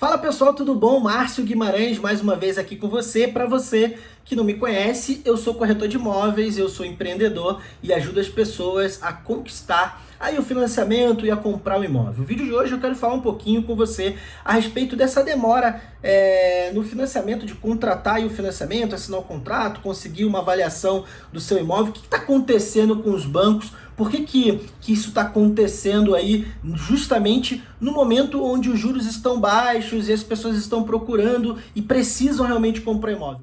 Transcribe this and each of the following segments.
Fala pessoal, tudo bom? Márcio Guimarães mais uma vez aqui com você. Para você que não me conhece, eu sou corretor de imóveis, eu sou empreendedor e ajudo as pessoas a conquistar aí o financiamento e a comprar o imóvel. No vídeo de hoje eu quero falar um pouquinho com você a respeito dessa demora é, no financiamento, de contratar o financiamento, assinar o contrato, conseguir uma avaliação do seu imóvel. O que está acontecendo com os bancos? Por que, que, que isso está acontecendo aí justamente no momento onde os juros estão baixos e as pessoas estão procurando e precisam realmente comprar imóvel?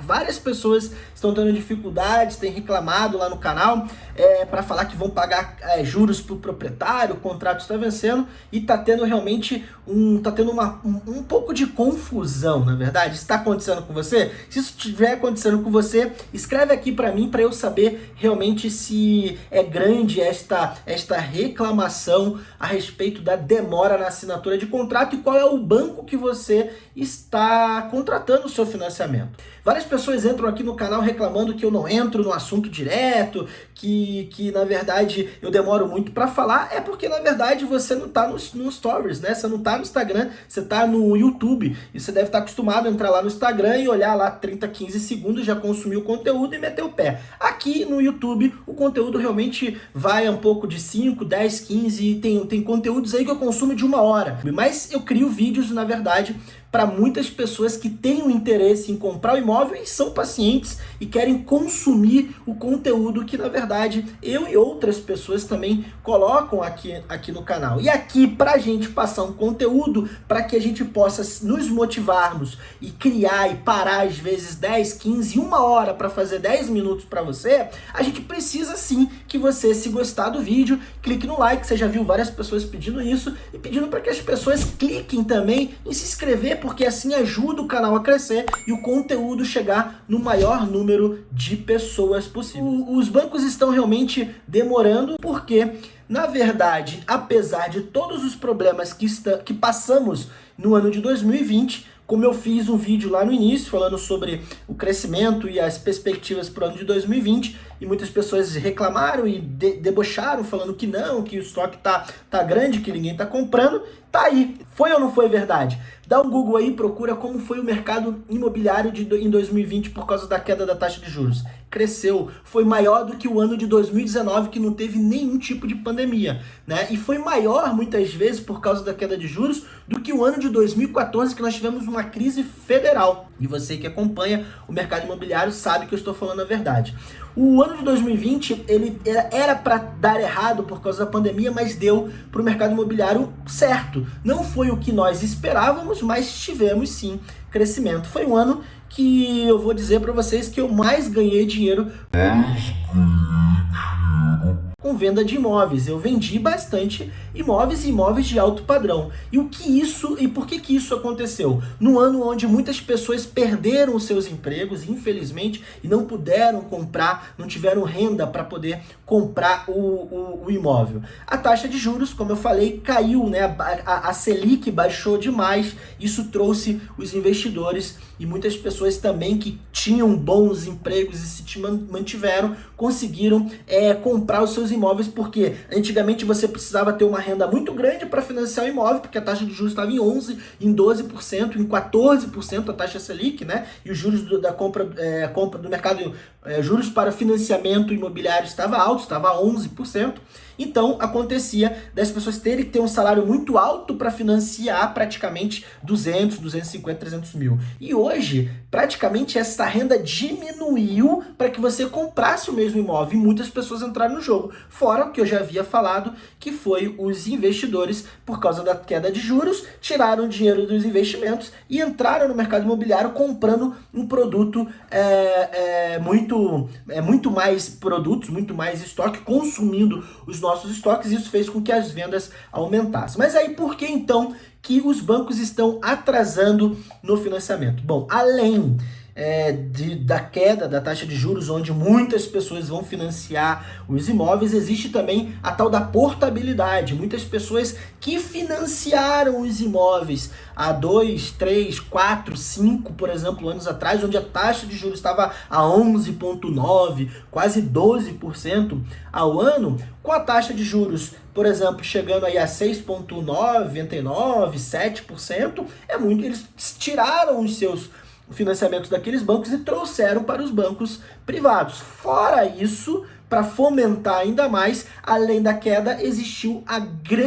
Várias pessoas estão tendo dificuldades, têm reclamado lá no canal é, para falar que vão pagar é, juros para o proprietário, o contrato está vencendo e está tendo realmente um, tá tendo uma, um, um, pouco de confusão, na verdade. Está acontecendo com você? Se isso estiver acontecendo com você, escreve aqui para mim para eu saber realmente se é grande esta, esta reclamação a respeito da demora na assinatura de contrato e qual é o banco que você está contratando o seu financiamento. Várias pessoas entram aqui no canal reclamando que eu não entro no assunto direto, que, que na verdade eu demoro muito para falar. É porque na verdade você não está nos no stories, né? Você não está no Instagram, você está no YouTube. E você deve estar tá acostumado a entrar lá no Instagram e olhar lá 30, 15 segundos, já consumir o conteúdo e meter o pé. Aqui no YouTube o conteúdo realmente vai um pouco de 5, 10, 15, tem, tem conteúdos aí que eu consumo de uma hora. Mas eu crio vídeos, na verdade, para muitas pessoas que têm um interesse em comprar o imóvel e são pacientes e querem consumir o conteúdo que, na verdade, eu e outras pessoas também colocam aqui, aqui no canal. E aqui, para a gente passar um conteúdo para que a gente possa nos motivarmos e criar e parar, às vezes, 10, 15, uma hora para fazer 10 minutos para você, a gente precisa sim que você, se gostar do vídeo, clique no like, você já viu várias pessoas pedindo isso, e pedindo para que as pessoas cliquem também em se inscrever porque assim ajuda o canal a crescer e o conteúdo chegar no maior número de pessoas possível. Os bancos estão realmente demorando porque, na verdade, apesar de todos os problemas que, está, que passamos no ano de 2020, como eu fiz um vídeo lá no início falando sobre o crescimento e as perspectivas para o ano de 2020, e muitas pessoas reclamaram e de debocharam, falando que não, que o estoque tá, tá grande, que ninguém tá comprando, tá aí. Foi ou não foi verdade? Dá um Google aí, procura como foi o mercado imobiliário de, em 2020 por causa da queda da taxa de juros. Cresceu, foi maior do que o ano de 2019, que não teve nenhum tipo de pandemia, né? E foi maior, muitas vezes, por causa da queda de juros, do que o ano de 2014, que nós tivemos uma crise federal. E você que acompanha o mercado imobiliário sabe que eu estou falando a verdade. O ano de 2020 ele era para dar errado por causa da pandemia, mas deu para o mercado imobiliário certo. Não foi o que nós esperávamos, mas tivemos sim crescimento. Foi um ano que eu vou dizer para vocês que eu mais ganhei dinheiro. Mais com venda de imóveis. Eu vendi bastante imóveis e imóveis de alto padrão. E o que isso e por que que isso aconteceu? No ano onde muitas pessoas perderam seus empregos, infelizmente, e não puderam comprar, não tiveram renda para poder comprar o, o, o, imóvel. A taxa de juros, como eu falei, caiu, né? A, a, a Selic baixou demais. Isso trouxe os investidores e muitas pessoas também que tinham bons empregos e se mantiveram, conseguiram é, comprar os seus imóveis, porque antigamente você precisava ter uma renda muito grande para financiar o imóvel, porque a taxa de juros estava em 11%, em 12%, em 14% a taxa Selic, né? E os juros do, da compra, é, compra do mercado, é, juros para financiamento imobiliário estava alto, estava 11%. Então, acontecia das pessoas terem que ter um salário muito alto para financiar praticamente 200, 250, 300 mil. E hoje, praticamente essa renda diminuiu para que você comprasse o mesmo imóvel e muitas pessoas entraram no jogo. Fora o que eu já havia falado, que foi os investidores, por causa da queda de juros, tiraram dinheiro dos investimentos e entraram no mercado imobiliário comprando um produto é, é, muito, é, muito mais produtos, muito mais estoque, consumindo os nossos nossos estoques, isso fez com que as vendas aumentassem. Mas aí por que então que os bancos estão atrasando no financiamento? Bom, além é, de, da queda da taxa de juros, onde muitas pessoas vão financiar os imóveis, existe também a tal da portabilidade. Muitas pessoas que financiaram os imóveis há 2, 3, 4, 5, por exemplo, anos atrás, onde a taxa de juros estava a 11,9%, quase 12% ao ano, com a taxa de juros, por exemplo, chegando aí a 6,99%, 7%, é muito, eles tiraram os seus financiamentos daqueles bancos e trouxeram para os bancos privados. Fora isso, para fomentar ainda mais, além da queda, existiu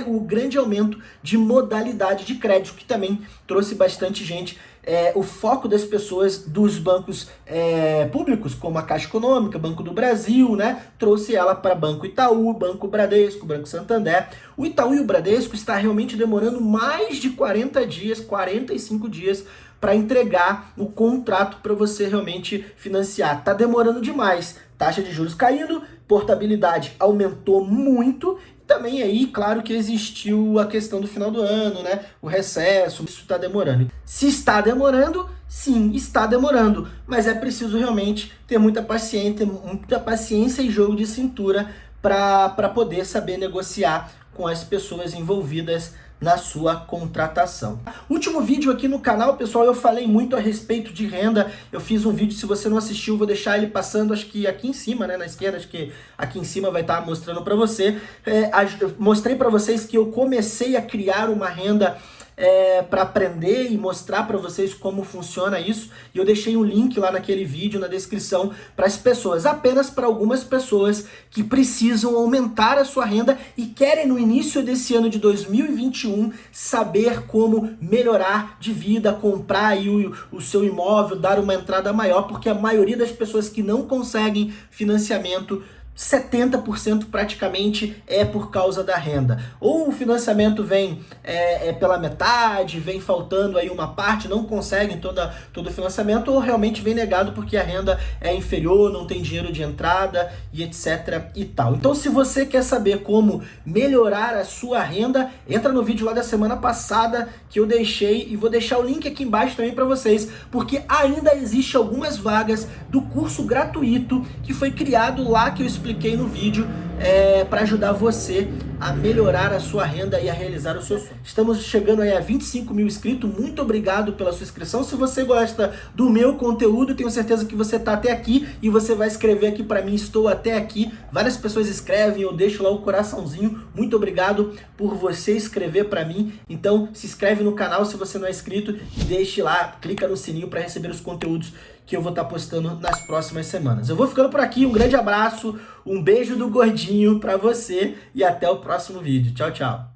o grande aumento de modalidade de crédito, que também trouxe bastante gente é, o foco das pessoas dos bancos é, públicos, como a Caixa Econômica, Banco do Brasil, né, trouxe ela para Banco Itaú, Banco Bradesco, Banco Santander. O Itaú e o Bradesco está realmente demorando mais de 40 dias, 45 dias para entregar o contrato para você realmente financiar. Está demorando demais. Taxa de juros caindo, portabilidade aumentou muito também aí, claro que existiu a questão do final do ano, né? O recesso, isso está demorando. Se está demorando, sim, está demorando, mas é preciso realmente ter muita paciência, muita paciência e jogo de cintura para poder saber negociar com as pessoas envolvidas na sua contratação. Último vídeo aqui no canal, pessoal, eu falei muito a respeito de renda. Eu fiz um vídeo, se você não assistiu, vou deixar ele passando, acho que aqui em cima, né, na esquerda, acho que aqui em cima vai estar mostrando para você. É, mostrei para vocês que eu comecei a criar uma renda é, para aprender e mostrar para vocês como funciona isso. E eu deixei um link lá naquele vídeo na descrição para as pessoas, apenas para algumas pessoas que precisam aumentar a sua renda e querem no início desse ano de 2021 saber como melhorar de vida, comprar aí o, o seu imóvel, dar uma entrada maior, porque a maioria das pessoas que não conseguem financiamento 70% praticamente é por causa da renda. Ou o financiamento vem é, é, pela metade, vem faltando aí uma parte, não conseguem toda, todo o financiamento, ou realmente vem negado porque a renda é inferior, não tem dinheiro de entrada e etc e tal. Então se você quer saber como melhorar a sua renda, entra no vídeo lá da semana passada que eu deixei e vou deixar o link aqui embaixo também para vocês, porque ainda existe algumas vagas do curso gratuito que foi criado lá que eu expliquei no vídeo é, para ajudar você a melhorar a sua renda e a realizar o seu sonho. Estamos chegando aí a 25 mil inscritos, muito obrigado pela sua inscrição. Se você gosta do meu conteúdo, tenho certeza que você está até aqui e você vai escrever aqui para mim, estou até aqui. Várias pessoas escrevem, eu deixo lá o coraçãozinho. Muito obrigado por você escrever para mim. Então se inscreve no canal se você não é inscrito e deixe lá, clica no sininho para receber os conteúdos que eu vou estar tá postando nas próximas semanas. Eu vou ficando por aqui, um grande abraço, um beijo do gordinho para você e até o próximo vídeo. Tchau, tchau.